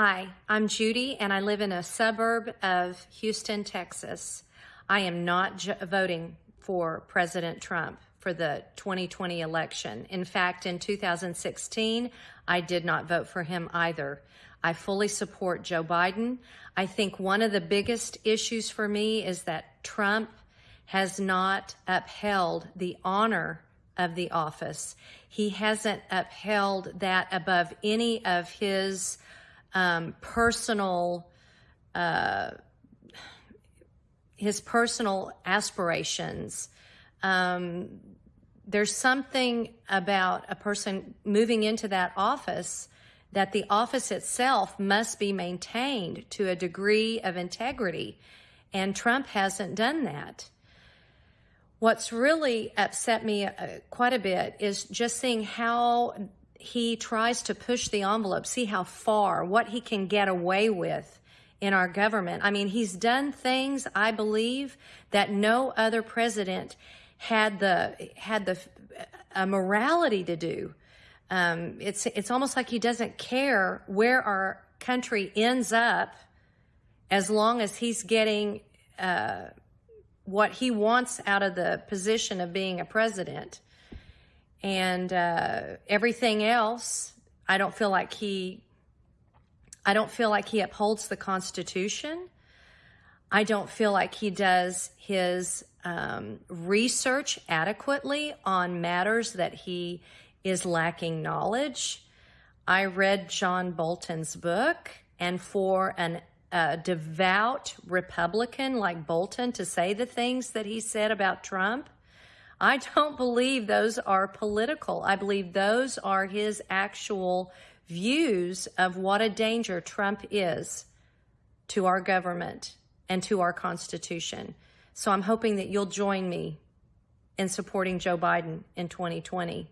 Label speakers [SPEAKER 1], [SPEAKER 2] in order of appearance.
[SPEAKER 1] Hi, I'm Judy, and I live in a suburb of Houston, Texas. I am not voting for President Trump for the 2020 election. In fact, in 2016, I did not vote for him either. I fully support Joe Biden. I think one of the biggest issues for me is that Trump has not upheld the honor of the office. He hasn't upheld that above any of his um, personal uh, his personal aspirations. Um, there's something about a person moving into that office that the office itself must be maintained to a degree of integrity. And Trump hasn't done that. What's really upset me uh, quite a bit is just seeing how he tries to push the envelope, see how far, what he can get away with in our government. I mean, he's done things, I believe, that no other president had the had the a morality to do. Um, it's it's almost like he doesn't care where our country ends up, as long as he's getting uh, what he wants out of the position of being a president. And uh, everything else, I don't feel like he I don't feel like he upholds the Constitution. I don't feel like he does his um, research adequately on matters that he is lacking knowledge. I read John Bolton's book, and for an a devout Republican like Bolton to say the things that he said about Trump, I don't believe those are political. I believe those are his actual views of what a danger Trump is to our government and to our Constitution. So I'm hoping that you'll join me in supporting Joe Biden in 2020.